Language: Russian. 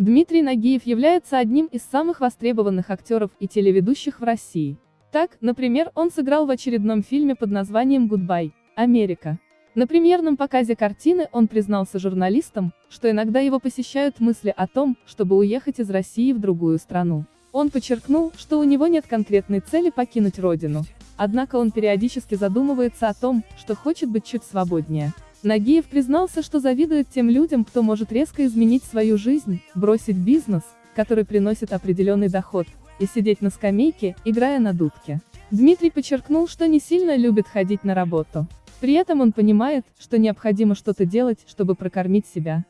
Дмитрий Нагиев является одним из самых востребованных актеров и телеведущих в России. Так, например, он сыграл в очередном фильме под названием «Гудбай, Америка». На премьерном показе картины он признался журналистам, что иногда его посещают мысли о том, чтобы уехать из России в другую страну. Он подчеркнул, что у него нет конкретной цели покинуть родину. Однако он периодически задумывается о том, что хочет быть чуть свободнее. Нагиев признался, что завидует тем людям, кто может резко изменить свою жизнь, бросить бизнес, который приносит определенный доход, и сидеть на скамейке, играя на дудке. Дмитрий подчеркнул, что не сильно любит ходить на работу. При этом он понимает, что необходимо что-то делать, чтобы прокормить себя.